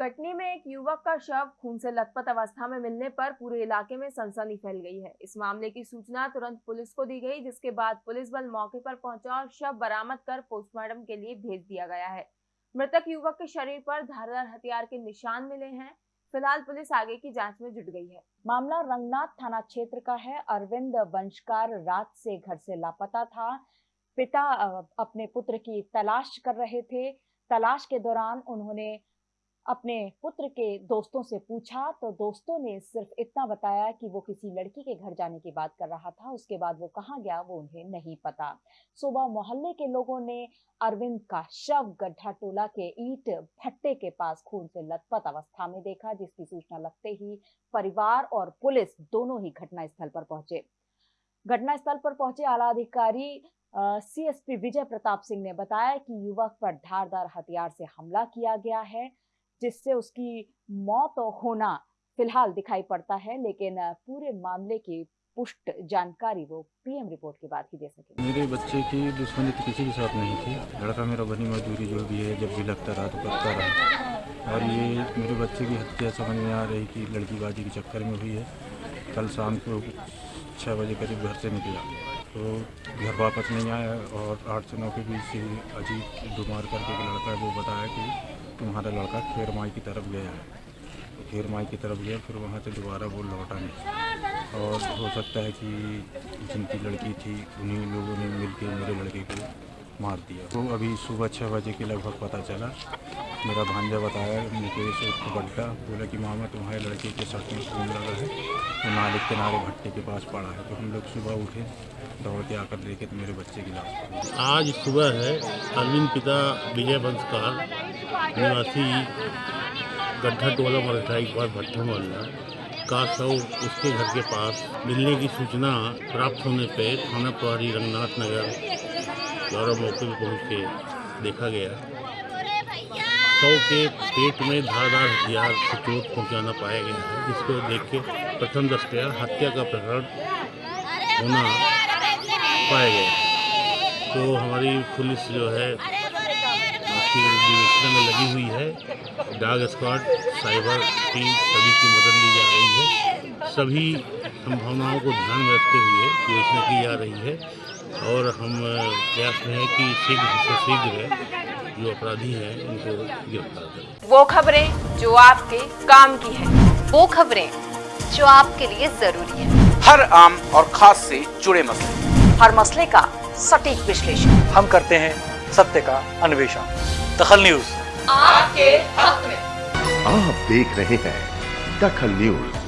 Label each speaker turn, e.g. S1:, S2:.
S1: कटनी में एक युवक का शव खून से लथपथ अवस्था में मिलने पर पूरे इलाके में सनसनी फैल गई है। इस मामले की सूचना तुरंत पुलिस को दी गई, जिसके बाद पुलिस बल मौके पर पहुँचा और शव बरामद कर पोस्टमार्टम के लिए भेज दिया गया है। मृतक युवक के शरीर पर धारदार हथियार के निशान मिले हैं। फ़िलहाल पुलिस आगे की जाँच में जुट गई है। मामला रंगनाथ थाना क्षेत्र का है। अरविंद वंशकार रात से घर से लापता था। पिता अपने पुत्र की तलाश कर रहे थे। तलाश के दौरान उन्होंने अपने पुत्र के दोस्तों से पूछा तो दोस्तों ने सिर्फ़ इतना बताया कि वो किसी लड़की के घर जाने की बात कर रहा था, उसके बाद वो कहाँ गया, वो उन्हें नहीं पता। सुबह मोहल्ले के लोगों ने अरविंद का शव गड्ढा टोला के ईट भट्टे के पास खून से लथपथ अवस्था में देखा, जिसकी सूचना लगते ही परिवार और पुलिस दोनों ही घटनास्थल पर पहुँचे। घटनास्थल पर पहुँचे आला अधिकारी सीएसपी विजय प्रताप सिंह ने बताया कि युवक पर धारदार हथियार से हमला किया गया है। जिससे उसकी मौत होना फ़िलहाल दिखाई पड़ता है, लेकिन पूरे मामले की पुष्ट जानकारी वो पीएम रिपोर्ट के बाद ही दे सके
S2: मेरे बच्चे की दुश्मनी तो किसी के साथ नहीं थी। लड़का मेरा बनी मजदूरी जो भी है, जब भी लगता रहा तो करता रहा। और ये मेरे बच्चे की हत्या समझ में आ रही कि लड़कीबाजी के चक्कर में हुई है। कल शाम को छः बजे करीब घर से निकला। तो घर वापस नहीं आया और आठ से नौ के बीच से अजीब बीमार करके लड़का है वो बताया कि तुम्हारा लड़का खेर माई की तरफ़ गया है। तो खेर माई की तरफ़ गया, फिर वहाँ से दोबारा वो लौटा नहीं और हो सकता है कि जिनकी लड़की थी, उन्हीं लोगों ने मिल के मेरे लड़के को मार दिया। तो अभी सुबह छः बजे के लगभग पता चला। मेरा भांजा बताया, मुकेश उर्फ़ बड्डा बोला कि, मामा, तुम्हारे लड़के के शर्ट में खून लगा है। तो नाले किनारे भट्टे के पास पड़ा है। तो हम लोग सुबह उठे दौड़ के आकर देखे तो मेरे बच्चे की लाश।
S3: आज सुबह है, अरविंद पिता विजय बंसकार निवासी गड्ढा टोला मरठाई के पास भट्टा मोहल्ला का शव उसके घर के पास मिलने की सूचना प्राप्त होने पर थाना प्रभारी रंगनाथ नगर द्वारा मौके पर पहुँच के देखा गया। शव के पेट में धारदार हथियार से चोट पहुँचाना पाया गया है, जिसको देख के प्रथम दृष्टया हत्या का प्रकरण होना पाया गया तो हमारी पुलिस जो है की विवेचना में लगी हुई है। डाग स्क्वाड साइबर टीम सभी की मदद ली जा रही है। सभी संभावनाओं को ध्यान में रखते हुए विवेचना की जा रही है और हम प्रयास में है कि शीघ्र से शीघ्र जो अपराधी हैं उनको गिरफ़्तार करें।
S1: वो खबरें जो आपके काम की है।
S4: वो खबरें जो आपके लिए ज़रूरी है।
S5: हर आम और खास से जुड़े मसले।
S4: हर मसले का सटीक विश्लेषण।
S6: हम करते हैं सत्य का अन्वेषण। दखल न्यूज़।
S4: आपके हक में।
S7: आप देख रहे हैं दखल न्यूज़।